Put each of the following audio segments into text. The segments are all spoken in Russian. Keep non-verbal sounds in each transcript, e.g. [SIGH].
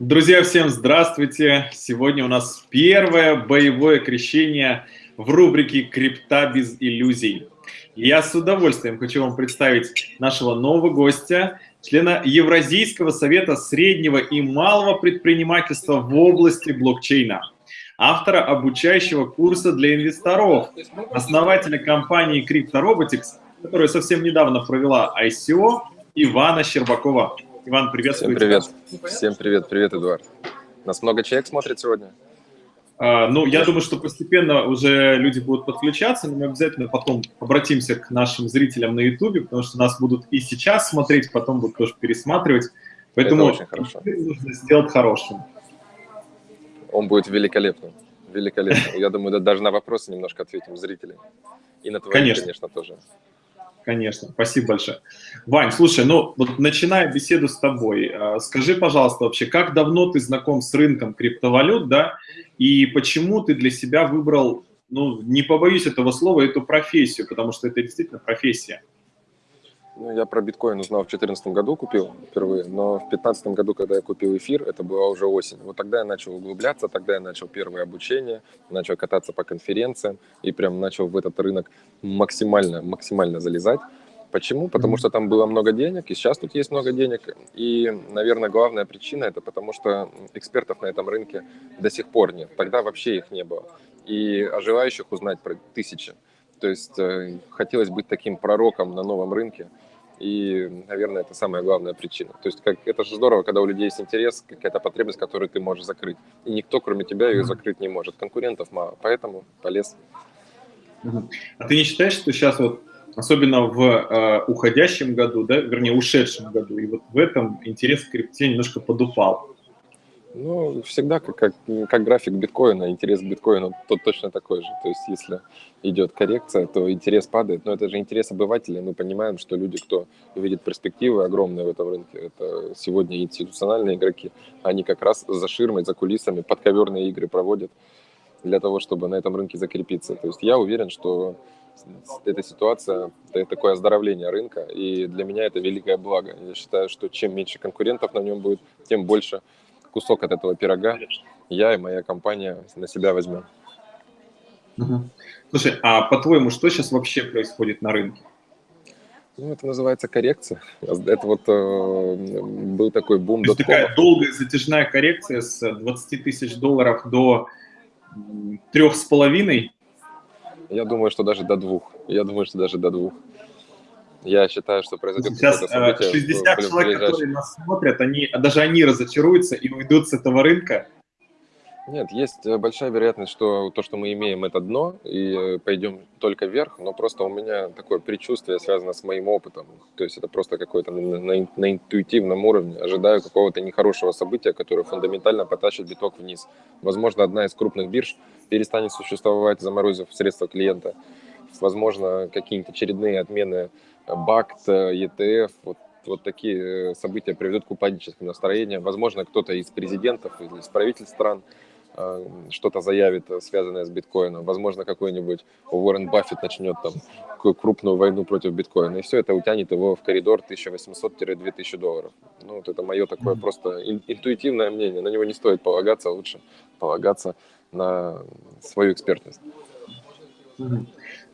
Друзья, всем здравствуйте! Сегодня у нас первое боевое крещение в рубрике «Крипта без иллюзий». Я с удовольствием хочу вам представить нашего нового гостя, члена Евразийского совета среднего и малого предпринимательства в области блокчейна, автора обучающего курса для инвесторов, основателя компании CryptoRobotics, которая совсем недавно провела ICO, Ивана Щербакова. Иван, приветствую Всем привет. Тебя. Всем привет, привет, Эдуард. Нас много человек смотрит сегодня? А, ну, я думаю, что постепенно уже люди будут подключаться, но мы обязательно потом обратимся к нашим зрителям на YouTube, потому что нас будут и сейчас смотреть, потом будут тоже пересматривать. Поэтому Это очень хорошо. нужно сделать хорошим. Он будет великолепным. Великолепно. Я думаю, даже на вопросы немножко ответим зрителям. И на твои, конечно, конечно тоже. Конечно, спасибо большое. Вань, слушай, ну вот начиная беседу с тобой, а, скажи, пожалуйста, вообще, как давно ты знаком с рынком криптовалют, да, и почему ты для себя выбрал, ну, не побоюсь этого слова, эту профессию, потому что это действительно профессия. Ну, я про биткоин узнал в 2014 году, купил впервые, но в 2015 году, когда я купил эфир, это была уже осень. Вот тогда я начал углубляться, тогда я начал первое обучение, начал кататься по конференциям и прям начал в этот рынок максимально, максимально залезать. Почему? Потому что там было много денег, и сейчас тут есть много денег. И, наверное, главная причина это потому, что экспертов на этом рынке до сих пор нет. Тогда вообще их не было. И о желающих узнать про тысячи. То есть э, хотелось быть таким пророком на новом рынке. И, наверное, это самая главная причина. То есть как, это же здорово, когда у людей есть интерес, какая-то потребность, которую ты можешь закрыть. И никто, кроме тебя, ее закрыть не может. Конкурентов мало, поэтому полез. А ты не считаешь, что сейчас вот, особенно в э, уходящем году, да, вернее, ушедшем году, и вот в этом интерес к крипте немножко подупал? Ну, всегда как, как, как график биткоина, интерес к биткоину тот точно такой же. То есть, если идет коррекция, то интерес падает. Но это же интерес обывателя. Мы понимаем, что люди, кто видит перспективы огромные в этом рынке, это сегодня институциональные игроки, они как раз за ширмой, за кулисами подковерные игры проводят для того, чтобы на этом рынке закрепиться. То есть я уверен, что эта ситуация, это такое оздоровление рынка, и для меня это великое благо. Я считаю, что чем меньше конкурентов на нем будет, тем больше кусок от этого пирога я и моя компания на себя возьмем. Угу. Слушай, а по-твоему, что сейчас вообще происходит на рынке? Ну, это называется коррекция. Это вот э, был такой бум. То есть такая долгая затяжная коррекция с 20 тысяч долларов до трех с половиной? Я думаю, что даже до двух. Я думаю, что даже до двух. Я считаю, что произойдет Сейчас 60 э, человек, которые нас смотрят, они, даже они разочаруются и уйдут с этого рынка. Нет, есть э, большая вероятность, что то, что мы имеем, это дно, и э, пойдем только вверх, но просто у меня такое предчувствие связано с моим опытом. То есть это просто какое-то на, на, на интуитивном уровне. Ожидаю какого-то нехорошего события, которое фундаментально потащит биток вниз. Возможно, одна из крупных бирж перестанет существовать, заморозив средства клиента. Возможно, какие-нибудь очередные отмены БАКТ, ETF, вот, вот такие э, события приведут к упадническим настроениям. Возможно, кто-то из президентов или из правительств стран э, что-то заявит, э, связанное с биткоином. Возможно, какой-нибудь Уоррен Баффет начнет там крупную войну против биткоина. И все это утянет его в коридор 1800-2000 долларов. Ну, вот это мое такое просто интуитивное мнение. На него не стоит полагаться, лучше полагаться на свою экспертность.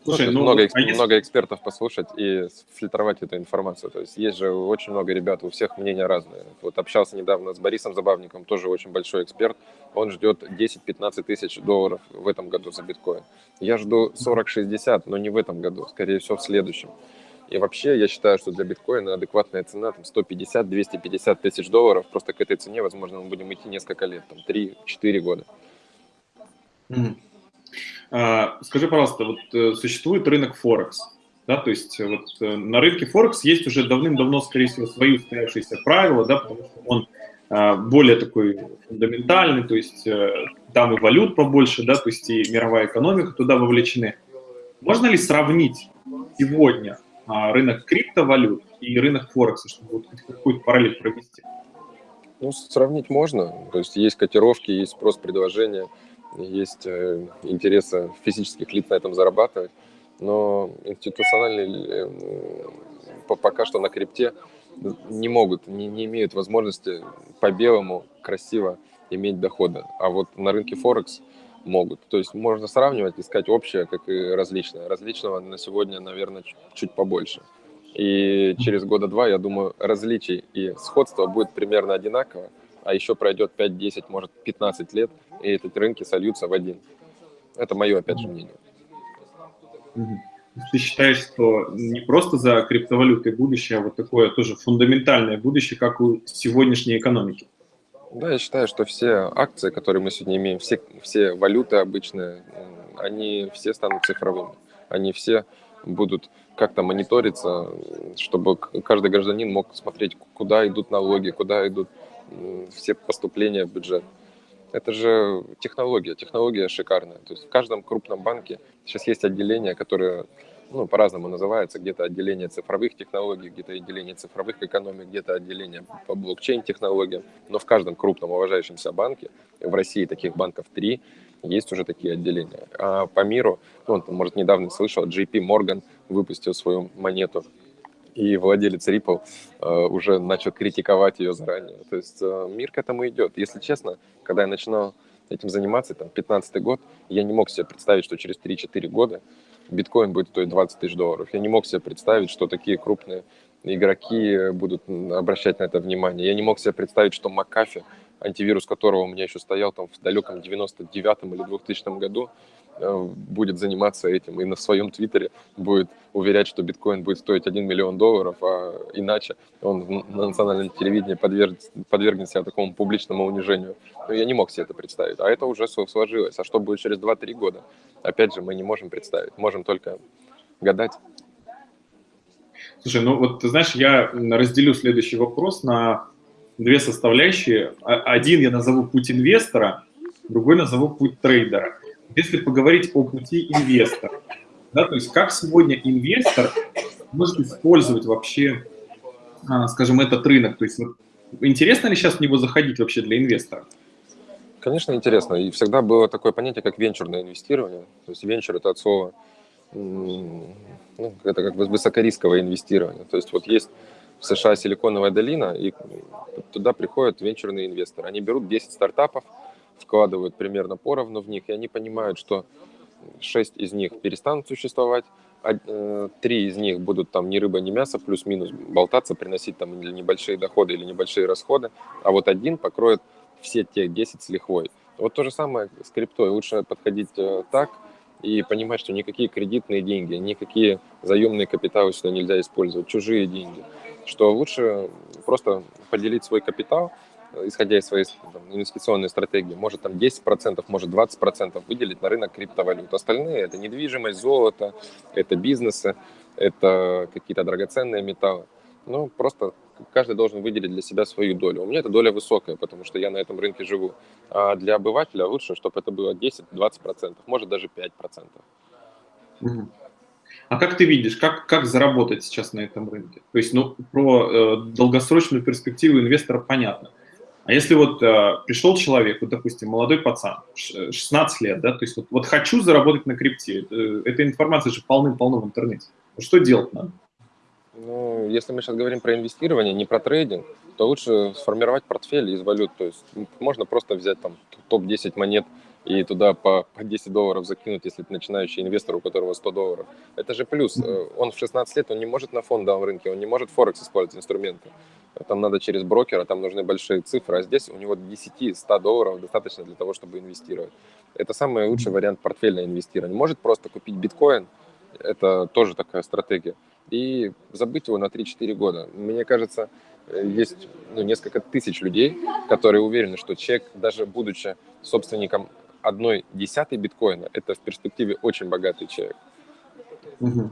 Слушай, ну, много, а если... много экспертов послушать и фильтровать эту информацию. То есть есть же очень много ребят, у всех мнения разные. Вот общался недавно с Борисом Забавником, тоже очень большой эксперт. Он ждет 10-15 тысяч долларов в этом году за биткоин. Я жду 40-60, но не в этом году, скорее всего в следующем. И вообще я считаю, что для биткоина адекватная цена там 150-250 тысяч долларов. Просто к этой цене, возможно, мы будем идти несколько лет, там 3-4 года. Mm. А, скажи, пожалуйста, вот э, существует рынок Форекс, да, то есть э, вот э, на рынке Форекс есть уже давным-давно, скорее всего, свои устоявшиеся правила, да, потому что он а, более такой фундаментальный, то есть там и валют побольше, да, то есть и мировая экономика туда вовлечены. Можно ли сравнить сегодня а, рынок криптовалют и рынок Форекса, чтобы вот какую-то параллель провести? Ну, сравнить можно. То есть есть котировки, есть спрос-предложение есть э, интересы физических лиц на этом зарабатывать, но институциональный э, пока что на крипте не могут, не, не имеют возможности по белому красиво иметь доходы. А вот на рынке Форекс могут. То есть можно сравнивать, искать общее, как и различное. Различного на сегодня, наверное, чуть побольше. И через года два, я думаю, различий и сходства будет примерно одинаково, а еще пройдет 5, 10, может 15 лет, и эти рынки сольются в один. Это мое, опять же, мнение. Ты считаешь, что не просто за криптовалютой будущее, а вот такое тоже фундаментальное будущее, как у сегодняшней экономики? Да, я считаю, что все акции, которые мы сегодня имеем, все, все валюты обычные, они все станут цифровыми. Они все будут как-то мониториться, чтобы каждый гражданин мог смотреть, куда идут налоги, куда идут все поступления в бюджет. Это же технология, технология шикарная. То есть в каждом крупном банке сейчас есть отделение, которое ну, по-разному называется, где-то отделение цифровых технологий, где-то отделение цифровых экономик, где-то отделение по блокчейн-технологиям. Но в каждом крупном уважающемся банке, в России таких банков три, есть уже такие отделения. А по миру, ну, может, недавно слышал, JP Morgan выпустил свою монету и владелец Ripple э, уже начал критиковать ее заранее. То есть э, мир к этому идет. Если честно, когда я начинал этим заниматься, там, 15 год, я не мог себе представить, что через 3-4 года биткоин будет стоить 20 тысяч долларов. Я не мог себе представить, что такие крупные игроки будут обращать на это внимание. Я не мог себе представить, что Макафи, антивирус которого у меня еще стоял там в далеком 99-м или 2000 году, будет заниматься этим и на своем твиттере будет уверять, что биткоин будет стоить 1 миллион долларов, а иначе он на национальном телевидении подвергнет, подвергнет такому публичному унижению. Но ну, я не мог себе это представить. А это уже сложилось. А что будет через 2-3 года? Опять же, мы не можем представить. Можем только гадать. Слушай, ну вот ты знаешь, я разделю следующий вопрос на две составляющие. Один я назову путь инвестора, другой назову путь трейдера если поговорить о пути инвестора, да, то есть как сегодня инвестор может использовать вообще, а, скажем, этот рынок, то есть вот, интересно ли сейчас в него заходить вообще для инвестора? Конечно, интересно. И всегда было такое понятие, как венчурное инвестирование. То есть венчур – это от слова, ну, это как бы высокорисковое инвестирование. То есть вот есть в США Силиконовая долина, и туда приходят венчурные инвесторы. Они берут 10 стартапов, вкладывают примерно поровну в них, и они понимают, что шесть из них перестанут существовать, а, э, три из них будут там ни рыба, ни мясо, плюс-минус болтаться, приносить там или небольшие доходы, или небольшие расходы, а вот один покроет все те 10 с лихвой. Вот то же самое с криптой. Лучше подходить э, так и понимать, что никакие кредитные деньги, никакие заемные капиталы сюда нельзя использовать, чужие деньги. Что лучше просто поделить свой капитал – исходя из своей там, инвестиционной стратегии, может там 10%, может 20% выделить на рынок криптовалют. Остальные это недвижимость, золото, это бизнесы, это какие-то драгоценные металлы. Ну, просто каждый должен выделить для себя свою долю. У меня эта доля высокая, потому что я на этом рынке живу. А для обывателя лучше, чтобы это было 10-20%, может даже 5%. А как ты видишь, как, как заработать сейчас на этом рынке? То есть, ну, про э, долгосрочную перспективу инвестора понятно. А если вот э, пришел человек, вот, допустим, молодой пацан, 16 лет, да, то есть вот, вот хочу заработать на крипте, э, эта информация же полным-полно в интернете. Что делать надо? Ну, если мы сейчас говорим про инвестирование, не про трейдинг, то лучше сформировать портфель из валют. То есть можно просто взять там топ-10 монет и туда по, по 10 долларов закинуть, если ты начинающий инвестор, у которого 100 долларов. Это же плюс. Э, он в 16 лет, он не может на фондовом рынке, он не может Форекс использовать инструменты. Там надо через брокера, там нужны большие цифры, а здесь у него 10-100 долларов достаточно для того, чтобы инвестировать. Это самый лучший вариант портфельного инвестирования. Может просто купить биткоин, это тоже такая стратегия, и забыть его на 3-4 года. Мне кажется, э, есть ну, несколько тысяч людей, которые уверены, что человек, даже будучи собственником одной десятой биткоина, это в перспективе очень богатый человек. Угу.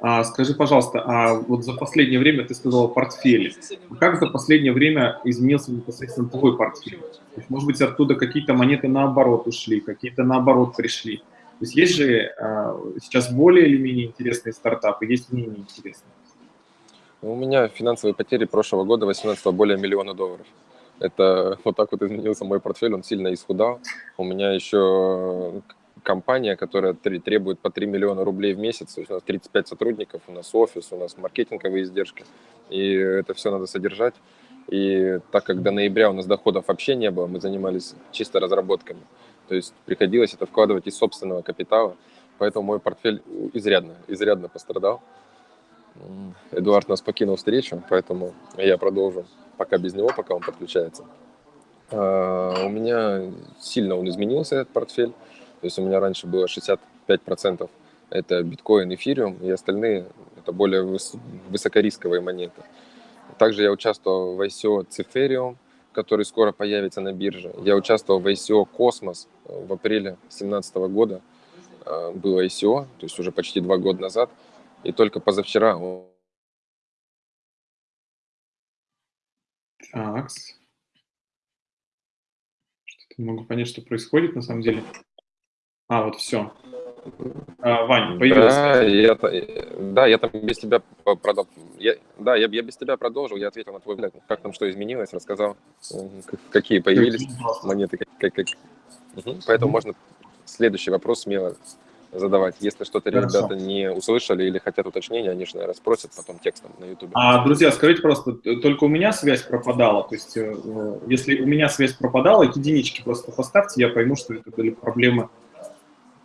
А, скажи, пожалуйста, а вот за последнее время ты сказал портфели. Как за последнее время изменился непосредственно твой портфель? То есть, может быть, оттуда какие-то монеты наоборот ушли, какие-то наоборот пришли. То есть есть же а, сейчас более или менее интересные стартапы, есть менее интересные. У меня финансовые потери прошлого года 18 более миллиона долларов. Это [LAUGHS] вот так вот изменился мой портфель, он сильно исхудал. У меня еще компания, которая требует по 3 миллиона рублей в месяц, у нас 35 сотрудников, у нас офис, у нас маркетинговые издержки. и это все надо содержать. И так как до ноября у нас доходов вообще не было, мы занимались чисто разработками. То есть приходилось это вкладывать из собственного капитала, поэтому мой портфель изрядно, изрядно пострадал. Эдуард нас покинул встречу, поэтому я продолжу пока без него, пока он подключается. А, у меня сильно он изменился, этот портфель. То есть у меня раньше было 65% это биткоин, эфириум, и остальные это более выс высокорисковые монеты. Также я участвовал в ICO Ciferium, который скоро появится на бирже. Я участвовал в ICO Космос в апреле 2017 года. А, было ICO, то есть уже почти два года назад. И только позавчера... Так. Что-то не могу понять, что происходит на самом деле. А, вот все. А, Вань, появился. Да, я, да, я там без тебя продал. Я, да, я, я без тебя продолжил, я ответил на твой взгляд, как там что изменилось, рассказал, какие появились монеты. Как, как, Угу. Поэтому можно следующий вопрос смело задавать. Если что-то ребята не услышали или хотят уточнения, они же, наверное, спросят потом текстом на YouTube. А, друзья, скажите просто, только у меня связь пропадала? То есть, э, если у меня связь пропадала, единички просто поставьте, я пойму, что это были проблемы.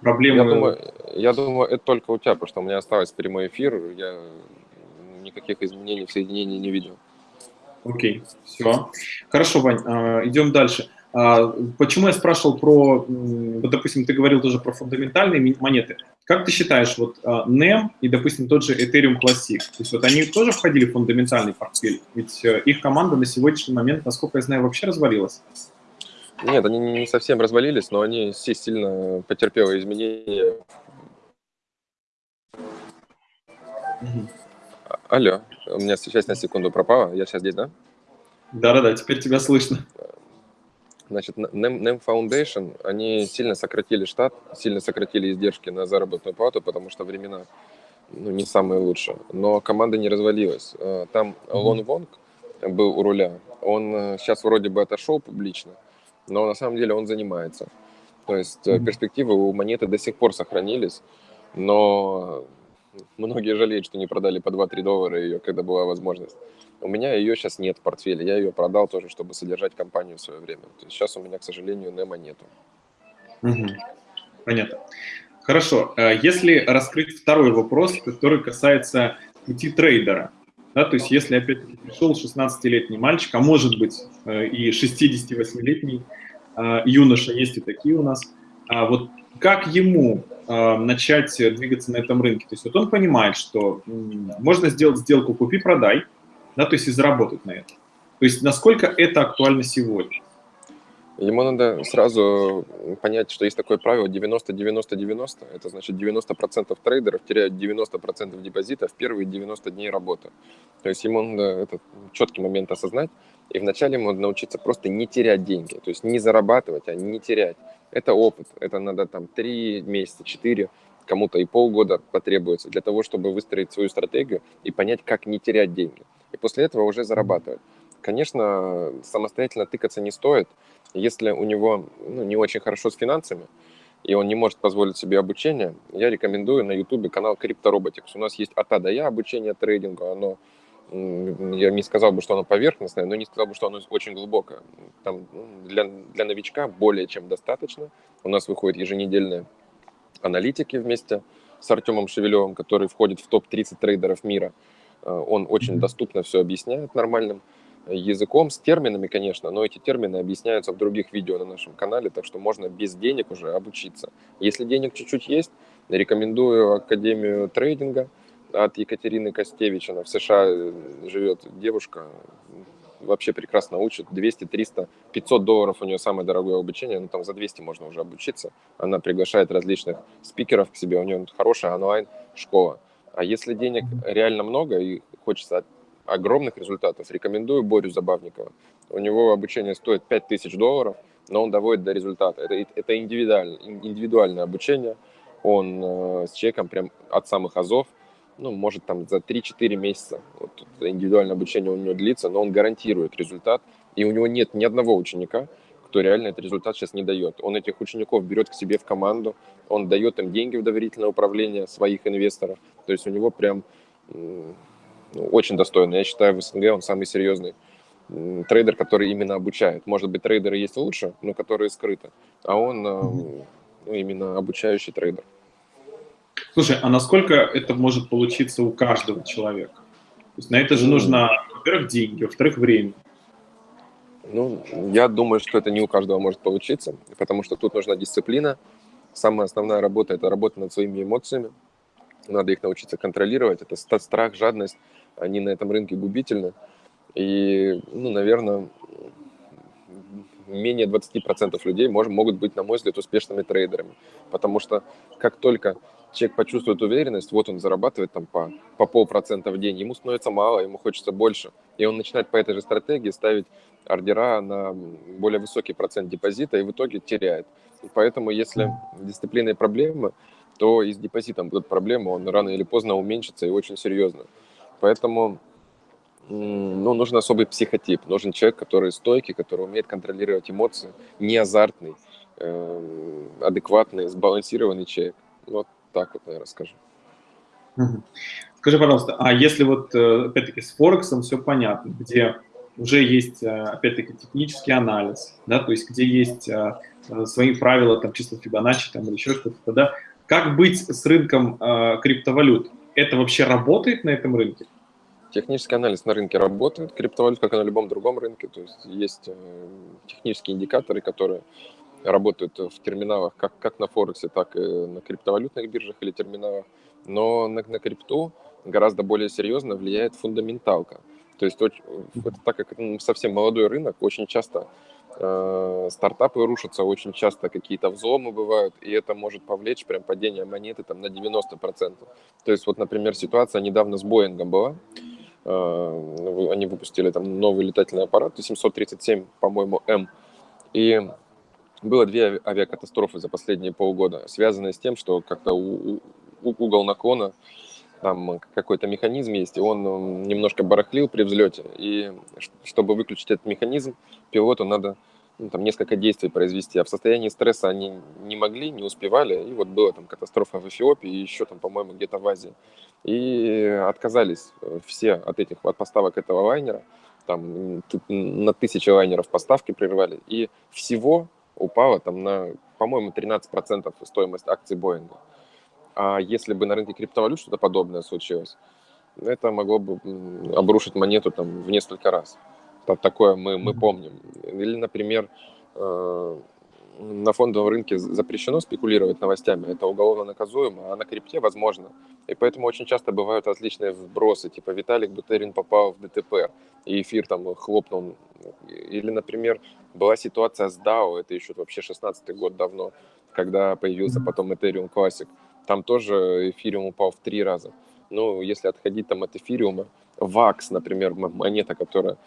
проблемы... Я, думаю, я думаю, это только у тебя, потому что у меня осталось прямой эфир, я никаких изменений в соединении не видел. Окей, все. Хорошо, Вань, а, идем дальше. А, почему я спрашивал про, вот, допустим, ты говорил тоже про фундаментальные монеты. Как ты считаешь, вот а, NEM и, допустим, тот же Ethereum Classic, то есть вот они тоже входили в фундаментальный портфель? Ведь э, их команда на сегодняшний момент, насколько я знаю, вообще развалилась. Нет, они не совсем развалились, но они все сильно потерпели изменения. Угу. Алло, у меня сейчас на секунду пропало, я сейчас здесь, да? Да-да-да, теперь тебя слышно. Значит, NEM Foundation, они сильно сократили штат, сильно сократили издержки на заработную плату, потому что времена ну, не самые лучшие. Но команда не развалилась. Э, там Лон Вонг был у руля. Он сейчас э, вроде бы отошел публично, но на самом деле он занимается. То есть перспективы у монеты до сих пор сохранились, но многие жалеют, что не продали по 2-3 доллара ее, когда была возможность. У меня ее сейчас нет в портфеле. Я ее продал тоже, чтобы содержать компанию в свое время. То есть сейчас у меня, к сожалению, Немо нету. Угу. Понятно. Хорошо. Э, если раскрыть второй вопрос, который касается пути трейдера, да, то есть если опять-таки пришел 16-летний мальчик, а может быть э, и 68-летний э, юноша, есть и такие у нас, а вот как ему начать двигаться на этом рынке? То есть вот он понимает, что можно сделать сделку купи-продай, да, то есть и заработать на этом. То есть насколько это актуально сегодня? Ему надо сразу понять, что есть такое правило 90-90-90. Это значит 90% трейдеров теряют 90% депозита в первые 90 дней работы. То есть ему надо этот четкий момент осознать. И вначале ему надо научиться просто не терять деньги. То есть не зарабатывать, а не терять. Это опыт. Это надо там 3 месяца, 4, кому-то и полгода потребуется для того, чтобы выстроить свою стратегию и понять, как не терять деньги и после этого уже зарабатывать. Конечно, самостоятельно тыкаться не стоит, если у него ну, не очень хорошо с финансами, и он не может позволить себе обучение, я рекомендую на YouTube канал CryptoRobotics. У нас есть от А до Я обучение трейдингу, оно я не сказал бы, что оно поверхностное, но не сказал бы, что оно очень глубокое. Там ну, для, для новичка более чем достаточно. У нас выходят еженедельные аналитики вместе с Артемом Шевелевым, который входит в топ-30 трейдеров мира. Э, он очень доступно все объясняет нормальным языком, с терминами, конечно, но эти термины объясняются в других видео на нашем канале, так что можно без денег уже обучиться. Если денег чуть-чуть есть, рекомендую Академию трейдинга от Екатерины Костевич. Она в США э, живет девушка, вообще прекрасно учит. 200, 300, 500 долларов у нее самое дорогое обучение, ну там за 200 можно уже обучиться. Она приглашает различных спикеров к себе, у нее хорошая онлайн-школа. А если денег реально много и хочется огромных результатов, рекомендую Борю Забавникова. У него обучение стоит 5000 долларов, но он доводит до результата. Это, это индивидуальное, индивидуальное обучение. Он э, с чеком прям от самых азов, ну, может там за 3-4 месяца вот, индивидуальное обучение у него длится, но он гарантирует результат. И у него нет ни одного ученика, кто реально этот результат сейчас не дает. Он этих учеников берет к себе в команду, он дает им деньги в доверительное управление своих инвесторов. То есть у него прям ну, очень достойный. Я считаю, в СНГ он самый серьезный трейдер, который именно обучает. Может быть, трейдеры есть лучше, но которые скрыты. А он ну, именно обучающий трейдер. Слушай, а насколько это может получиться у каждого человека? То есть на это же нужно, во-первых, деньги, во-вторых, время. Ну, я думаю, что это не у каждого может получиться, потому что тут нужна дисциплина. Самая основная работа – это работа над своими эмоциями. Надо их научиться контролировать. Это страх, жадность, они на этом рынке губительны. И, ну, наверное, менее 20% людей может, могут быть, на мой взгляд, успешными трейдерами. Потому что как только человек почувствует уверенность, вот он зарабатывает там по, по полпроцента в день, ему становится мало, ему хочется больше. И он начинает по этой же стратегии ставить ордера на более высокий процент депозита и в итоге теряет. И поэтому, если дисциплина и проблемы, то и с депозитом будут проблемы, он рано или поздно уменьшится и очень серьезно. Поэтому ну, нужен особый психотип, нужен человек, который стойкий, который умеет контролировать эмоции, не азартный, э, адекватный, сбалансированный человек. Вот так вот, наверное, скажу. Скажи, пожалуйста, а если вот, э, опять-таки, с Форексом все понятно, где уже есть, э, опять-таки, технический анализ, да, то есть где есть э, свои правила, там, чисто Фибоначчи, там, или еще что-то, да, как быть с рынком криптовалют? Это вообще работает на этом рынке? Технический анализ на рынке работает, криптовалют, как и на любом другом рынке, то есть есть технические индикаторы, которые работают в терминалах как, как на Форексе, так и на криптовалютных биржах или терминалах. Но на, на крипту гораздо более серьезно влияет фундаменталка. То есть, это, так как это совсем молодой рынок, очень часто э, стартапы рушатся, очень часто какие-то взломы бывают, и это может повлечь прям падение монеты там, на 90%. То есть, вот, например, ситуация недавно с Боингом была. Э, они выпустили там новый летательный аппарат, 737, по-моему, М. И было две авиакатастрофы за последние полгода, связанные с тем, что как-то угол наклона, там какой-то механизм есть, и он немножко барахлил при взлете. И чтобы выключить этот механизм, пилоту надо ну, там, несколько действий произвести, а в состоянии стресса они не могли, не успевали, и вот была там катастрофа в Эфиопии, и еще там, по-моему, где-то в Азии. И отказались э, все от этих от поставок этого лайнера, там на тысячи лайнеров поставки прервали, и всего упала там на, по-моему, 13% стоимость акций Боинга. А если бы на рынке криптовалют что-то подобное случилось, это могло бы обрушить монету там в несколько раз. Так, такое мы, мы помним. Или, например, э, на фондовом рынке запрещено спекулировать новостями, это уголовно наказуемо, а на крипте возможно. И поэтому очень часто бывают различные вбросы, типа Виталик Бутерин попал в ДТП, и эфир там хлопнул. Или, например, была ситуация с DAO, это еще вообще 16 год давно, когда появился потом Ethereum Classic. Там тоже эфириум упал в три раза. Ну, если отходить там от эфириума, VAX, например, монета, которая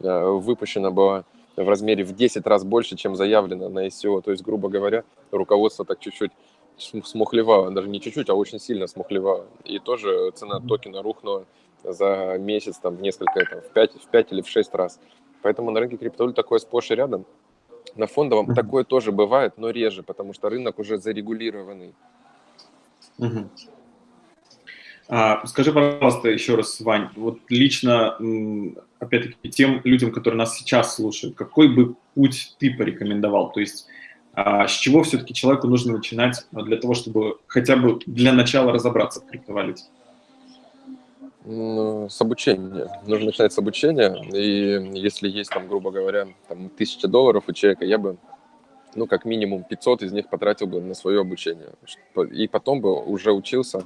э, выпущена была в размере в 10 раз больше, чем заявлено на ICO. То есть, грубо говоря, руководство так чуть-чуть смухлевало, даже не чуть-чуть, а очень сильно смухлевало. И тоже цена токена рухнула за месяц там, в несколько, там, в, 5, в 5 или в 6 раз. Поэтому на рынке криптовалют такое сплошь и рядом. На фондовом такое тоже бывает, но реже, потому что рынок уже зарегулированный. А, скажи, пожалуйста, еще раз, Вань, вот лично, опять-таки, тем людям, которые нас сейчас слушают, какой бы путь ты порекомендовал? То есть а, с чего все-таки человеку нужно начинать для того, чтобы хотя бы для начала разобраться в криптовалюте? Ну, с обучения. Нужно начинать с обучения. И если есть, там, грубо говоря, там, тысяча долларов у человека, я бы, ну, как минимум 500 из них потратил бы на свое обучение. И потом бы уже учился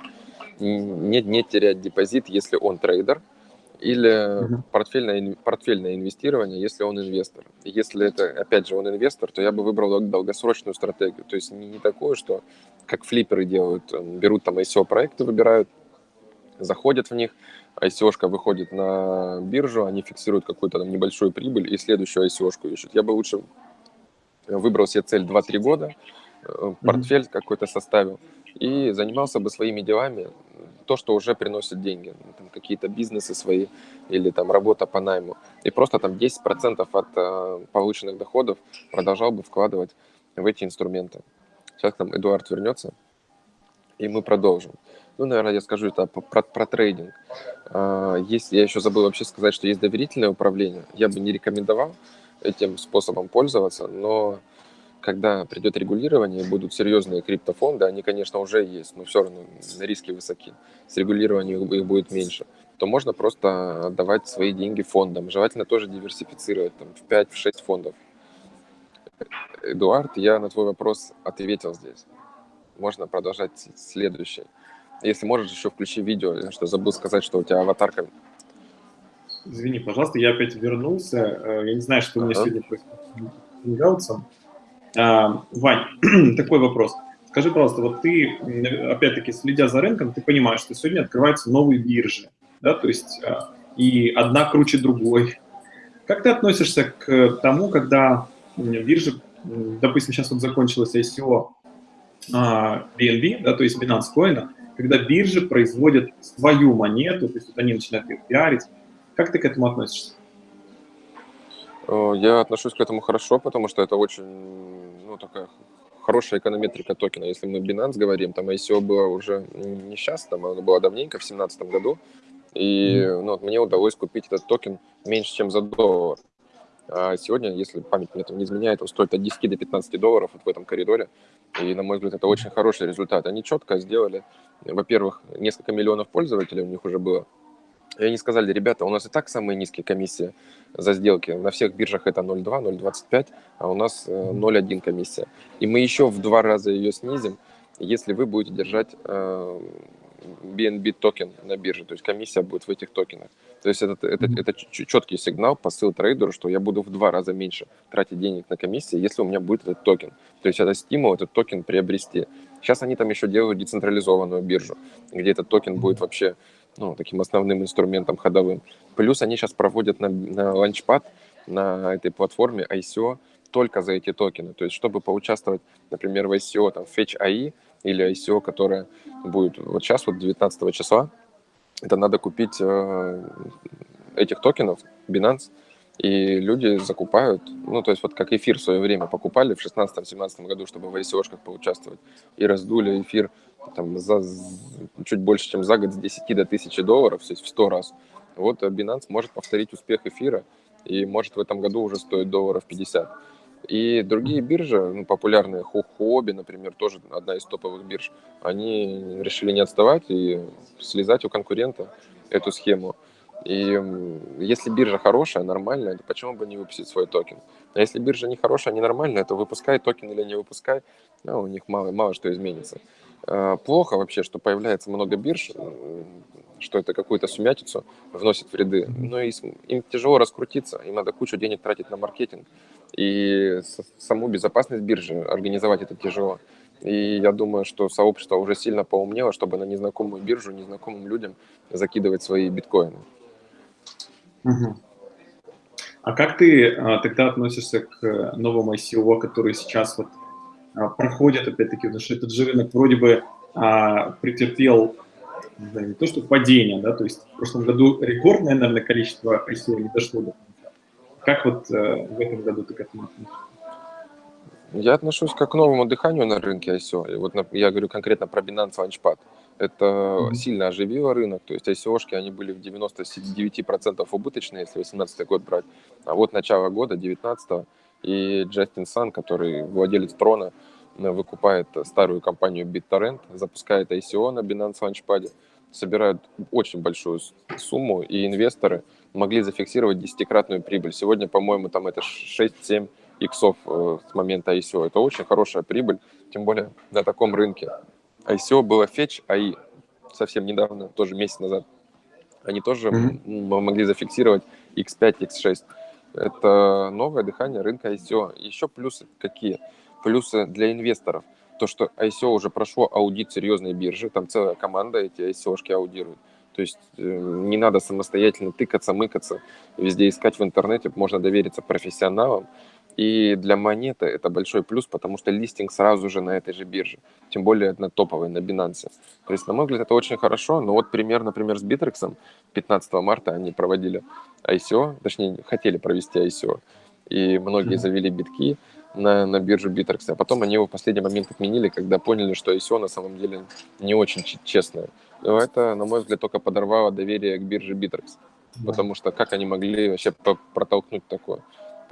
не, не терять депозит, если он трейдер, или угу. портфельное, портфельное инвестирование, если он инвестор. Если это, опять же, он инвестор, то я бы выбрал долгосрочную стратегию. То есть не, не такое, что как флипперы делают, берут там ICO-проекты, выбирают заходят в них, ICO-шка выходит на биржу, они фиксируют какую-то там небольшую прибыль и следующую ICO-шку ищут. Я бы лучше выбрал себе цель 2-3 года, э, портфель mm-hmm. какой-то составил и занимался бы своими делами, то, что уже приносит деньги, там, какие-то бизнесы свои или там работа по найму. И просто там 10% от э, полученных доходов продолжал бы вкладывать в эти инструменты. Сейчас там Эдуард вернется, и мы продолжим. Ну, наверное, я скажу это про, про трейдинг. А, есть, я еще забыл вообще сказать, что есть доверительное управление. Я бы не рекомендовал этим способом пользоваться, но когда придет регулирование, будут серьезные криптофонды, они, конечно, уже есть, но все равно риски высоки. С регулированием их будет меньше то можно просто отдавать свои деньги фондам. Желательно тоже диверсифицировать там, в 5-6 фондов. Эдуард, я на твой вопрос ответил здесь. Можно продолжать следующий. Если можешь, еще включи видео. Что забыл сказать, что у тебя аватарка. Извини, пожалуйста, я опять вернулся. Э, я не знаю, что у меня сегодня происходит а, Вань, [CLEARS THROAT] такой вопрос. Скажи, пожалуйста, вот ты, опять-таки, следя за рынком, ты понимаешь, что сегодня открываются новые биржи да, то есть а, и одна круче другой. Как ты относишься к тому, когда биржа, допустим, сейчас вот закончилось ICO BNB, а, да, то есть Binance Coin, когда биржи производят свою монету, то есть вот они начинают ее пиарить. Как ты к этому относишься? Э, я отношусь к этому хорошо, потому что это очень, ну, такая хорошая эконометрика токена. Если мы Binance говорим, там ICO было уже не сейчас, там оно было давненько, в 2017 году, и ну, вот мне удалось купить этот токен меньше, чем за доллар. А сегодня, если память мне там не изменяет, он стоит от 10 до 15 долларов вот в этом коридоре. И, на мой взгляд, это очень хороший результат. Они четко сделали, во-первых, несколько миллионов пользователей у них уже было. И они сказали, ребята, у нас и так самые низкие комиссии за сделки. На всех биржах это 0,2, 0,25, а у нас 0,1 э, комиссия. И мы еще в два раза ее снизим, если вы будете держать э, BNB токен на бирже, то есть комиссия будет в этих токенах. То есть это, это, это четкий сигнал, посыл трейдеру, что я буду в два раза меньше тратить денег на комиссии, если у меня будет этот токен. То есть это стимул этот токен приобрести. Сейчас они там еще делают децентрализованную биржу, где этот токен будет вообще ну, таким основным инструментом ходовым. Плюс они сейчас проводят на, на launchpad на этой платформе ICO только за эти токены. То есть, чтобы поучаствовать, например, в ICO, там, Fetch AI, или ICO, которая будет вот сейчас, вот 19 числа, это надо купить э, этих токенов Binance, и люди закупают, ну, то есть вот как эфир в свое время покупали в 16-17 году, чтобы в ICO-шках поучаствовать, и раздули эфир там за чуть больше, чем за год с 10 до 1000 долларов, то есть в 100 раз. Вот Binance может повторить успех эфира, и может в этом году уже стоить долларов 50. И другие биржи, ну, популярные, Huobi, например, тоже одна из топовых бирж, они решили не отставать и слезать у конкурента эту схему. И если биржа хорошая, нормальная, то почему бы не выпустить свой токен? А если биржа не хорошая, не нормальная, то выпускай токен или не выпускай, ну, у них мало, мало что изменится. А, плохо вообще, что появляется много бирж, что это какую-то сумятицу вносит в ряды. Но им тяжело раскрутиться, им надо кучу денег тратить на маркетинг. И саму безопасность биржи организовать это тяжело. И я думаю, что сообщество уже сильно поумнело, чтобы на незнакомую биржу, незнакомым людям закидывать свои биткоины. Угу. А как ты а, тогда относишься к новому ICO, который сейчас вот а, проходит, опять-таки, потому что этот же рынок вроде бы а, претерпел не, знаю, не то что падение, да, то есть в прошлом году рекордное, наверное, количество ICO не дошло до как вот э, в этом году ты к этому относишься? Я отношусь как к новому дыханию на рынке ICO. И вот я говорю конкретно про Binance Launchpad. Это mm-hmm. сильно оживило рынок. То есть ICO-шки, они были в 99% убыточные, если 2018 год брать. А вот начало года, 19 и Джастин Сан, который владелец Трона, э, выкупает старую компанию BitTorrent, запускает ICO на Binance Launchpad, собирают очень большую сумму, и инвесторы – могли зафиксировать десятикратную прибыль. Сегодня, по-моему, там это 6-7 иксов э, с момента ICO. Это очень хорошая прибыль, тем более на таком рынке. ICO было Fetch AI совсем недавно, тоже месяц назад. Они тоже mm-hmm. могли зафиксировать X5, X6. Это новое дыхание рынка ICO. Еще плюсы какие? Плюсы для инвесторов. То, что ICO уже прошло аудит серьезной биржи, там целая команда эти ICO-шки аудирует. То есть э, не надо самостоятельно тыкаться, мыкаться, везде искать в интернете, можно довериться профессионалам. И для монеты это большой плюс, потому что листинг сразу же на этой же бирже, тем более на топовой, на Binance. То есть, на мой взгляд, это очень хорошо, но вот пример, например, с Bittrex 15 марта они проводили ICO, точнее, хотели провести ICO, и многие завели битки на, на биржу Bittrex, а потом они его в последний момент отменили, когда поняли, что ICO на самом деле не очень честное Но это, на мой взгляд, только подорвало доверие к бирже Bittrex. Да. Потому что как они могли вообще протолкнуть такое?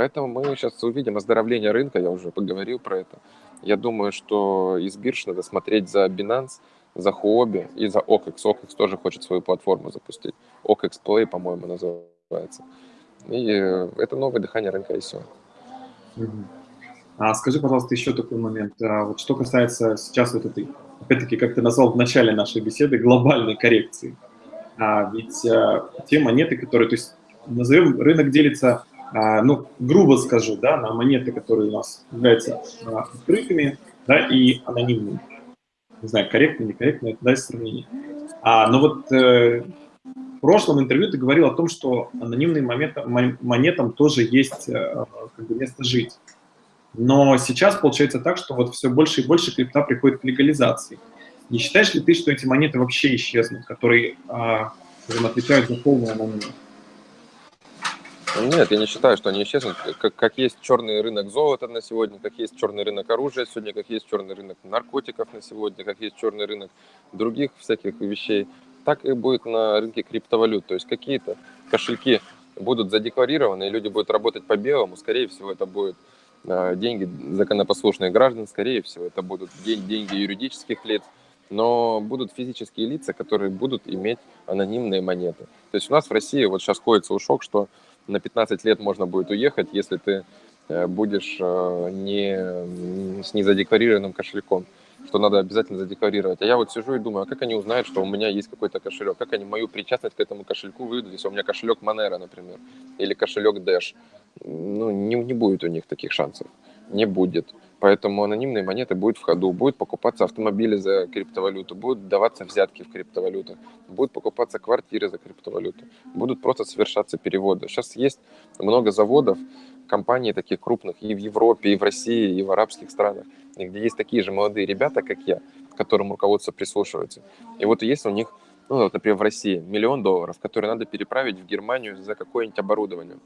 Поэтому мы сейчас увидим оздоровление рынка, я уже поговорил про это. Я думаю, что из бирж надо смотреть за Binance, за Huobi и за OKEX. OKEX тоже хочет свою платформу запустить. OKEX Play, по-моему, называется. И э, это новое дыхание рынка, и все. А скажи, пожалуйста, еще такой момент. А вот что касается сейчас вот этой, опять-таки, как ты назвал в начале нашей беседы, глобальной коррекции. А ведь а, те монеты, которые, то есть, назовем, рынок делится, ну, грубо скажу, да, на монеты, которые у нас являются а, открытыми, да, и анонимными. Не знаю, корректно, некорректно, это даст сравнение. А, но вот э, в прошлом интервью ты говорил о том, что анонимным монетам, монетам тоже есть э, как бы место жить. Но сейчас получается так, что вот все больше и больше крипта приходит к легализации. Не считаешь ли ты, что эти монеты вообще исчезнут, которые а, скажем, отвечают за полную анонимность? Нет, я не считаю, что они исчезнут. Как, как есть черный рынок золота на сегодня, как есть черный рынок оружия сегодня, как есть черный рынок наркотиков на сегодня, как есть черный рынок других всяких вещей, так и будет на рынке криптовалют. То есть какие-то кошельки будут задекларированы, и люди будут работать по белому, скорее всего, это будет а, деньги законопослушных граждан, скорее всего, это будут деньги юридических лиц, но будут физические лица, которые будут иметь анонимные монеты. То есть у нас в России вот сейчас ходит слушок, что на 15 лет можно будет уехать, если ты э, будешь э, не, с незадекларированным кошельком что надо обязательно задекларировать. А я вот сижу и думаю, а как они узнают, что у меня есть какой-то кошелек? Как они мою причастность к этому кошельку выйдут, если у меня кошелек Monero, например, или кошелек Dash? Ну, не, не будет у них таких шансов. Не будет. Поэтому анонимные монеты будут в ходу, будут покупаться автомобили за криптовалюту, будут даваться взятки в криптовалютах, будут покупаться квартиры за криптовалюту, будут просто совершаться переводы. Сейчас есть много заводов, компаний таких крупных и в Европе, и в России, и в арабских странах, где есть такие же молодые ребята, как я, к которым руководство прислушивается. И вот есть у них, ну, вот, например, в России миллион долларов, которые надо переправить в Германию за какое-нибудь оборудование.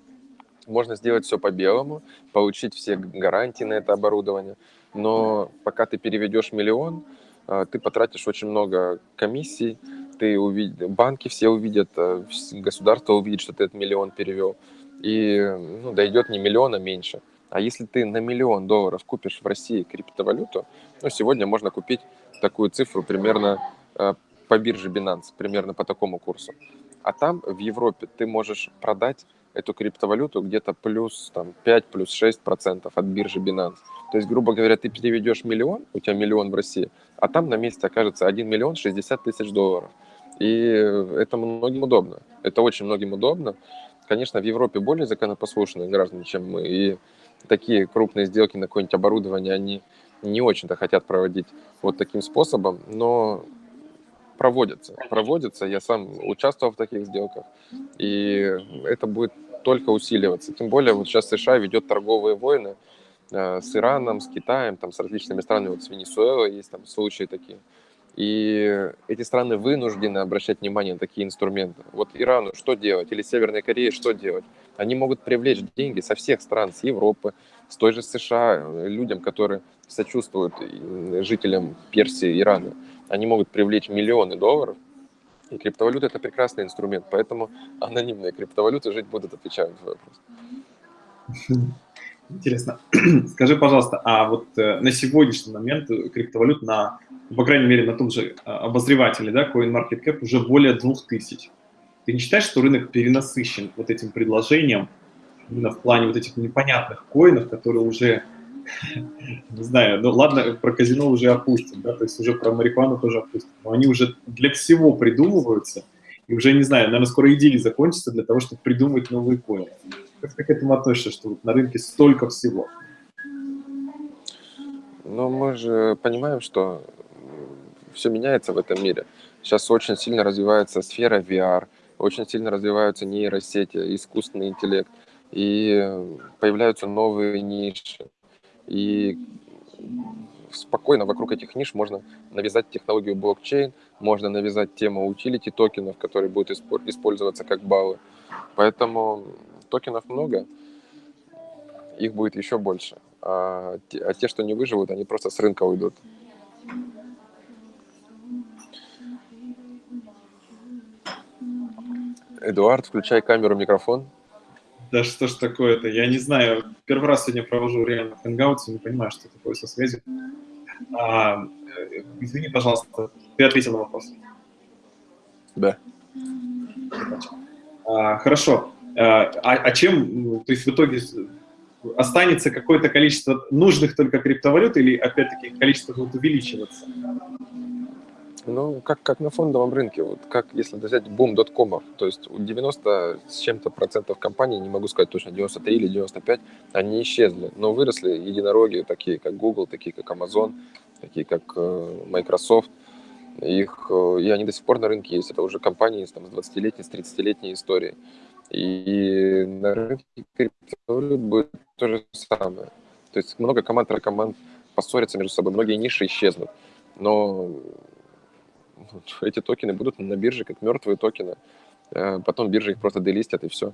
Можно сделать все по-белому, получить все гарантии на это оборудование, но пока ты переведешь миллион, а, ты потратишь очень много комиссий, ты увидишь, банки все увидят, а, государство увидит, что ты этот миллион перевел, и ну, дойдет не миллиона меньше. А если ты на миллион долларов купишь в России криптовалюту, ну, сегодня можно купить такую цифру примерно э, по бирже Binance, примерно по такому курсу. А там, в Европе, ты можешь продать эту криптовалюту где-то плюс там, 5, плюс 6 процентов от биржи Binance. То есть, грубо говоря, ты переведешь миллион, у тебя миллион в России, а там на месте окажется 1 миллион 60 тысяч долларов. И это многим удобно. Это очень многим удобно. Конечно, в Европе более законопослушные граждане, чем мы, и такие крупные сделки на какое-нибудь оборудование, они не очень-то хотят проводить вот таким способом, но проводятся, проводятся. Я сам участвовал в таких сделках, и это будет только усиливаться. Тем более вот сейчас США ведет торговые войны э, с Ираном, с Китаем, там, с различными странами, вот с Венесуэлой есть там случаи такие. И эти страны вынуждены обращать внимание на такие инструменты. Вот Ирану что делать? Или Северной Корее что делать? Они могут привлечь деньги со всех стран, с Европы, с той же США, людям, которые сочувствуют жителям Персии, Ирана. Они могут привлечь миллионы долларов. И криптовалюта – это прекрасный инструмент. Поэтому анонимные криптовалюты жить будут, отвечая на твой вопрос. Интересно. [CLEARS THROAT] Скажи, пожалуйста, а вот э, на сегодняшний момент криптовалют на по крайней мере, на том же а, обозревателе, да, CoinMarketCap уже более 2000. Ты не считаешь, что рынок перенасыщен вот этим предложением, именно в плане вот этих непонятных коинов, которые уже, не знаю, ну ладно, про казино уже опустим, да, то есть уже про марихуану тоже опустим, но они уже для всего придумываются, и уже, не знаю, наверное, скоро идеи закончатся для того, чтобы придумать новые коины. Как ты к этому относишься, что на рынке столько всего? Ну, мы же понимаем, что все меняется в этом мире. Сейчас очень сильно развивается сфера VR, очень сильно развиваются нейросети, искусственный интеллект, и появляются новые ниши. И спокойно вокруг этих ниш можно навязать технологию блокчейн, можно навязать тему утилити токенов, которые будут использоваться как баллы. Поэтому токенов много, их будет еще больше. А те, а те, что не выживут, они просто с рынка уйдут. Эдуард, включай камеру, микрофон. Да что ж такое-то? Я не знаю. Первый раз сегодня провожу реально хэнгаутс, не понимаю, что такое со связью. А, э, извини, пожалуйста, ты ответил на вопрос. Да. А, хорошо. А, а чем, то есть в итоге останется какое-то количество нужных только криптовалют или опять-таки количество будет увеличиваться? Ну, как, как на фондовом рынке, вот как если взять бум доткомов, то есть у 90 с чем-то процентов компаний, не могу сказать точно, 93 или 95, они исчезли, но выросли единороги, такие как Google, такие как Amazon, такие как э, Microsoft, их, э, и они до сих пор на рынке есть, это уже компании там, с 20-летней, с 30-летней историей. И на рынке криптовалют будет то же самое. То есть много команд, команд поссорятся между собой, многие ниши исчезнут. Но [LAUGHS] эти токены будут на бирже как мертвые токены. Э, потом биржа их просто делистят и все.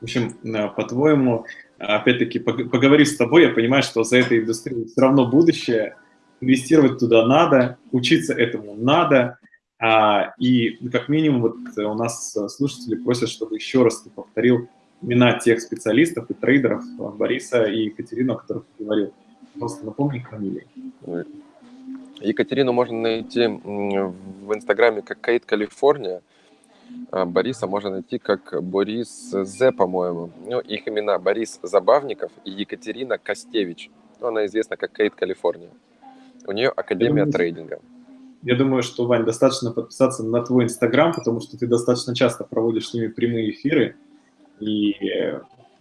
В общем, э, по-твоему, опять-таки, поговорив с тобой, я понимаю, что за этой индустрией все равно будущее, инвестировать туда надо, учиться этому надо, а, и как минимум вот у нас слушатели просят, чтобы еще раз ты повторил имена тех специалистов и трейдеров Бориса и Екатерину, о которых ты говорил. Просто напомни фамилии. Екатерину можно найти в Инстаграме как Кейт Калифорния, а Бориса можно найти как Борис З, по-моему. Ну, их имена Борис Забавников и Екатерина Костевич. Ну, она известна как Кейт Калифорния. У нее Академия я думаю, трейдинга. Я думаю, что, Вань, достаточно подписаться на твой Инстаграм, потому что ты достаточно часто проводишь с ними прямые эфиры. И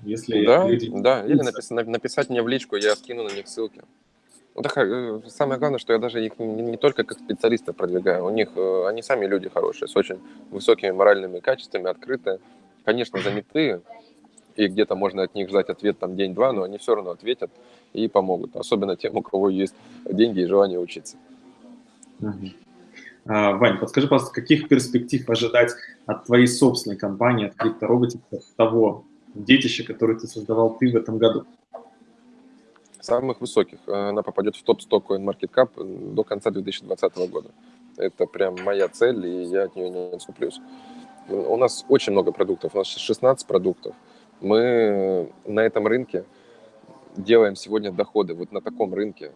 если да, люди... Да, или написать, написать мне в личку, я скину на них ссылки. Ну, так, э, самое главное, что я даже их не, не только как специалиста продвигаю, у них, э, они сами люди хорошие, с очень высокими моральными качествами, открытые, конечно, занятые, и где-то можно от них ждать ответ там день-два, но они все равно ответят и помогут, особенно тем, у кого есть деньги и желание учиться. А, Вань, подскажи, пожалуйста, каких перспектив ожидать от твоей собственной компании, от криптороботика, от того детища, которое ты создавал ты в этом году? Самых высоких. Она попадет в топ-100 CoinMarketCap до конца 2020 года. Это прям моя цель, и я от нее не отступлюсь. У нас очень много продуктов, у нас 16 продуктов. Мы на этом рынке делаем сегодня доходы, вот на таком рынке.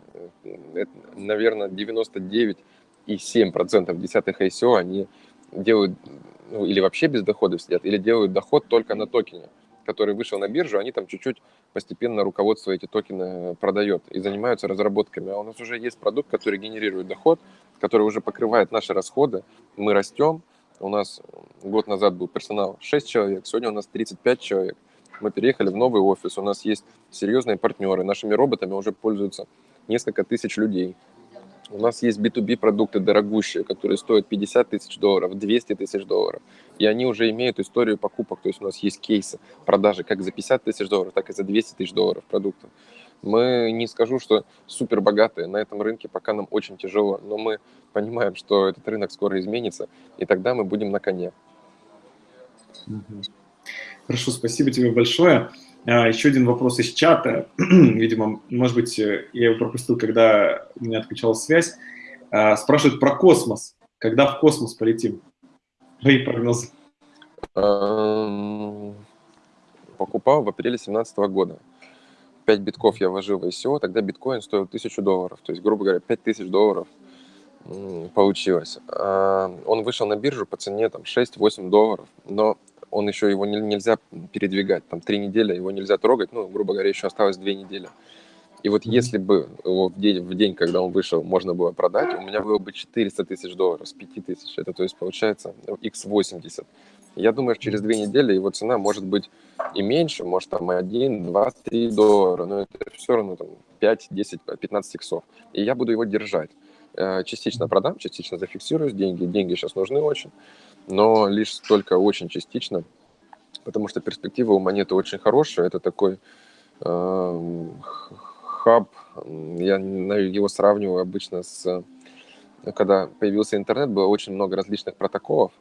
Это, наверное, 99,7% десятых ICO они делают, ну, или вообще без доходов сидят, или делают доход только на токене который вышел на биржу, они там чуть-чуть постепенно руководство эти токены продает и занимаются разработками. А у нас уже есть продукт, который генерирует доход, который уже покрывает наши расходы. Мы растем. У нас год назад был персонал 6 человек, сегодня у нас 35 человек. Мы переехали в новый офис, у нас есть серьезные партнеры. Нашими роботами уже пользуются несколько тысяч людей. У нас есть B2B продукты дорогущие, которые стоят 50 тысяч долларов, 200 тысяч долларов. И они уже имеют историю покупок. То есть у нас есть кейсы продажи как за 50 тысяч долларов, так и за 200 тысяч долларов продуктов. Мы не скажу, что супер богатые на этом рынке, пока нам очень тяжело, но мы понимаем, что этот рынок скоро изменится, и тогда мы будем на коне. Хорошо, спасибо тебе большое. А, еще один вопрос из чата. [CLEARS THROAT] Видимо, может быть, э, я его пропустил, когда у меня отключалась связь. А, спрашивают про космос. Когда в космос полетим? Твои прогнозы. Покупал в апреле 2017 года. 5 битков я вложил в ICO, тогда биткоин стоил 1000 долларов. То есть, грубо говоря, 5000 долларов получилось. А, он вышел на биржу по цене там 6-8 долларов, но он еще его не, нельзя передвигать, там три недели его нельзя трогать, ну, грубо говоря, еще осталось две недели. И вот если бы его в день, в день, когда он вышел, можно было продать, у меня было бы 400 тысяч долларов с 5 тысяч. Это то есть получается x80. Ну, Я думаю, что через две недели его цена может быть и меньше, может там 1, 2, 3 доллара, но это все равно там 5, 10, 15 иксов. И я буду его держать. Э, частично продам, частично зафиксируюсь, деньги, деньги сейчас нужны очень но лишь только очень частично, потому что перспектива у монеты очень хорошая. Это такой э, хаб, я его сравниваю обычно с... Когда появился интернет, было очень много различных протоколов,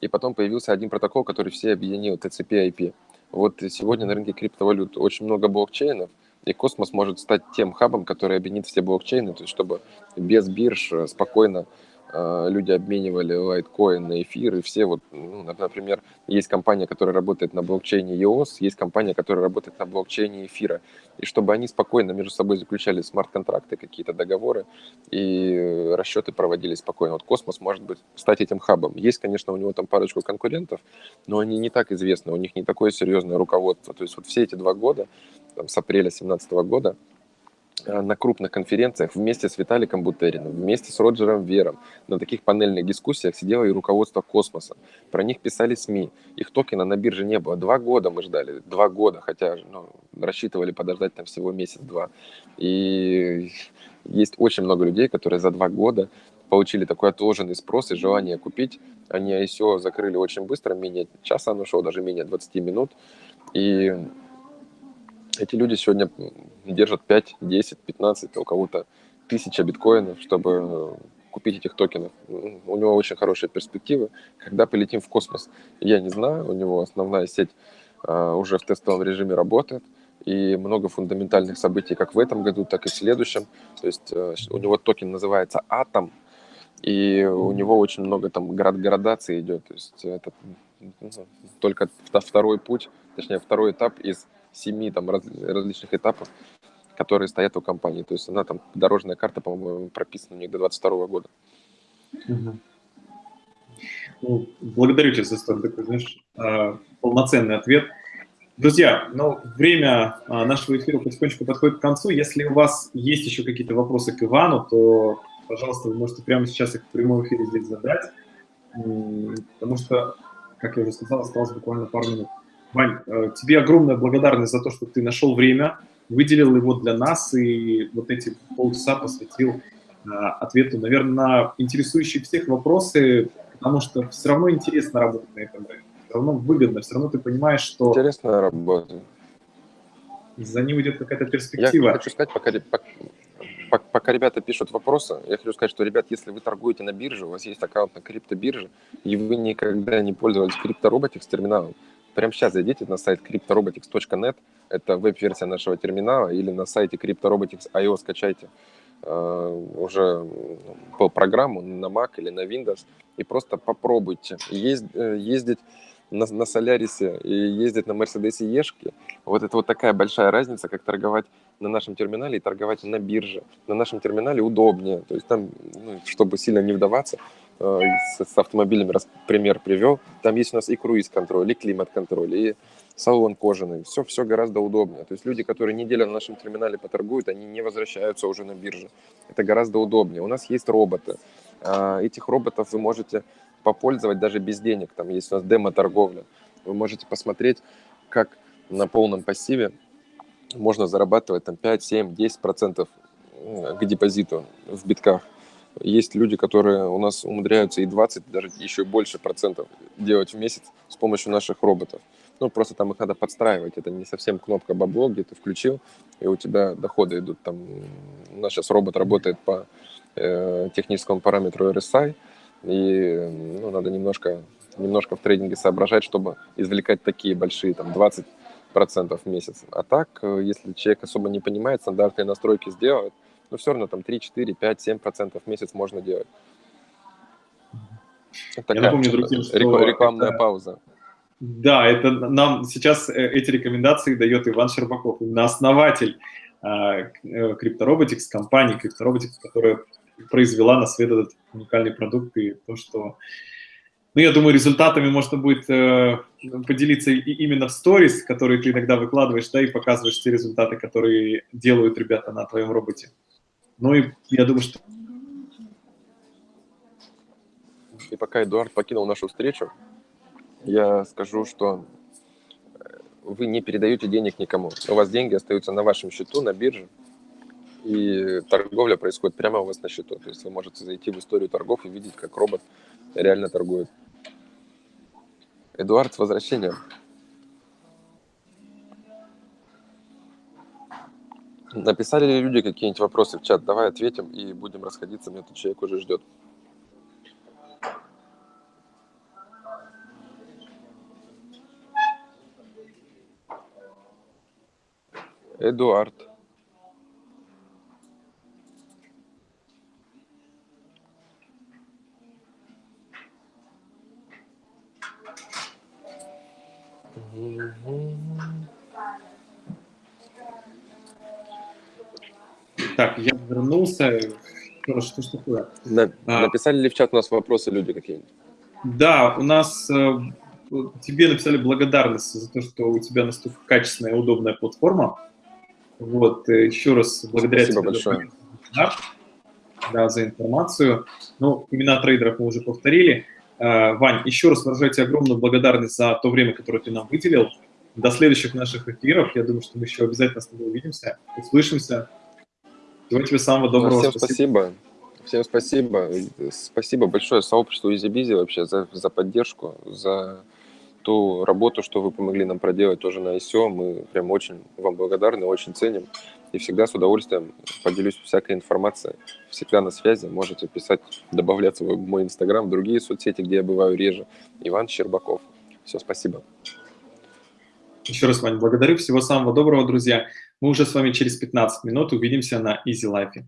и потом появился один протокол, который все объединил, TCP-IP. Вот сегодня на рынке криптовалют очень много блокчейнов, и Космос может стать тем хабом, который объединит все блокчейны, то есть чтобы без бирж спокойно а, люди обменивали лайткоин на эфир, и все вот, ну, например, есть компания, которая работает на блокчейне EOS, есть компания, которая работает на блокчейне эфира, и чтобы они спокойно между собой заключали смарт-контракты, какие-то договоры, и расчеты проводились спокойно. Вот Космос может быть стать этим хабом. Есть, конечно, у него там парочку конкурентов, но они не так известны, у них не такое серьезное руководство. То есть вот все эти два года, там, с апреля 2017 года, Э, на крупных конференциях вместе с Виталиком Бутериным, вместе с Роджером Вером на таких панельных дискуссиях сидело и руководство космоса. Про них писали СМИ. Их токена на бирже не было. Два года мы ждали. Два года, хотя ну, рассчитывали подождать там всего месяц-два. И есть очень много людей, которые за два года получили такой отложенный спрос и желание купить. Они ICO закрыли очень быстро, менее часа оно шло, даже менее 20 минут. И эти люди сегодня держат 5, 10, 15, у кого-то тысяча биткоинов, чтобы э, купить этих токенов. У него очень хорошие перспективы. Когда полетим в космос, я не знаю. У него основная сеть uh, уже в тестовом режиме работает. И много фундаментальных событий как в этом году, так и в следующем. То есть uh, у него токен называется Атом. И у него очень много там град градации идет. То есть это только второй путь, точнее второй этап из семи там раз, различных этапов, которые стоят у компании. То есть она там, дорожная карта, по-моему, прописана у них до 22 года. Ну, благодарю тебя за столь такой, знаешь, а, полноценный ответ. Друзья, ну, время а, нашего эфира потихонечку подходит к концу. Если у вас есть еще какие-то вопросы к Ивану, то, пожалуйста, вы можете прямо сейчас их в прямом эфире здесь задать, потому что, как я уже сказал, осталось буквально пару минут. Вань, э, тебе огромная благодарность за то, что ты нашел время, выделил его для нас и вот эти полчаса посвятил э, ответу, наверное, на интересующие всех вопросы, потому что все равно интересно работать на этом рынке, все равно выгодно, все равно ты понимаешь, что... Интересная работа. За ним идет какая-то перспектива. Я хочу сказать, пока, пока, пока ребята пишут вопросы, я хочу сказать, что, ребят, если вы торгуете на бирже, у вас есть аккаунт на криптобирже, и вы никогда не пользовались криптороботикс терминалом, Прямо сейчас зайдите на сайт cryptorobotics.net, это веб-версия нашего терминала, или на сайте cryptorobotics.io скачайте э, уже по программу на Mac или на Windows и просто попробуйте э, ездить на, на Солярисе и ездить на Мерседесе Ешке. Вот это вот такая большая разница, как торговать на нашем терминале и торговать на бирже. На нашем терминале удобнее, то есть там, ну, чтобы сильно не вдаваться, с, с автомобилями, раз пример привел, там есть у нас и круиз-контроль, и климат-контроль, и салон кожаный, все, все гораздо удобнее. То есть люди, которые неделю на нашем терминале поторгуют, они не возвращаются уже на бирже. Это гораздо удобнее. У нас есть роботы. А, этих роботов вы можете попользовать даже без денег. Там есть у нас демо-торговля. Вы можете посмотреть, как на полном пассиве можно зарабатывать там 5, 7, 10 процентов к депозиту в битках. Есть люди, которые у нас умудряются и 20, даже еще больше процентов делать в месяц с помощью наших роботов. Ну, просто там их надо подстраивать. Это не совсем кнопка бабло, где ты включил, и у тебя доходы идут. Там, у нас сейчас робот работает по э, техническому параметру RSI, и ну, надо немножко, немножко в трейдинге соображать, чтобы извлекать такие большие, там, 20 процентов в месяц. А так, э, если человек особо не понимает, стандартные настройки сделает, но все равно там 3, 4, 5, 7 процентов в месяц можно делать. Это Я напомню другим, что рекламная это... пауза. Да, это нам сейчас э, эти рекомендации дает Иван Щербаков, именно основатель э, Cryptorobotics, компании Cryptorobotics, которая произвела на свет этот уникальный продукт и то, что ну, я думаю, результатами можно будет э, поделиться и именно в сторис, которые ты иногда выкладываешь, да, и показываешь те результаты, которые делают ребята на твоем роботе. Ну и я думаю, что... И пока Эдуард покинул нашу встречу, я скажу, что э, вы не передаете денег никому. У вас деньги остаются на вашем счету, на бирже, и торговля происходит прямо у вас на счету. То есть вы можете зайти в историю торгов и видеть, как робот реально торгует. Эдуард, с возвращением. Написали ли люди какие-нибудь вопросы в чат? Давай ответим и будем расходиться, меня этот человек уже ждет. Эдуард. Mm-hmm. Так, я вернулся. Что, ж такое? На- А. Написали ли в чат у нас вопросы люди какие-нибудь? Да, у нас э, тебе написали благодарность за то, что у тебя настолько качественная и удобная платформа. Вот, э, еще раз благодаря Спасибо тебе за большое. вебинар, да, за информацию. Ну, имена трейдеров мы уже повторили. Э, Вань, еще раз выражаю тебе огромную благодарность за то время, которое ты нам выделил. До следующих наших эфиров. Я думаю, что мы еще обязательно с тобой увидимся, услышимся. Всего тебе самого Ну, доброго. Всем спасибо. Всем спасибо. Спасибо большое сообществу EasyBizy вообще за, за поддержку, за ту работу, что вы помогли нам проделать тоже на ICO. Мы прям очень вам благодарны, очень ценим. И всегда с удовольствием поделюсь всякой информацией. Всегда на связи. Можете писать, добавляться в мой инстаграм, в другие соцсети, где я бываю реже. Иван Щербаков. Все, спасибо. Еще раз, Вань, благодарю. Всего самого доброго, друзья. Мы уже с вами через 15 минут увидимся на Easy Life.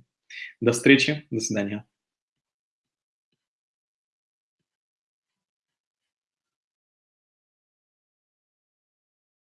До встречи, до свидания.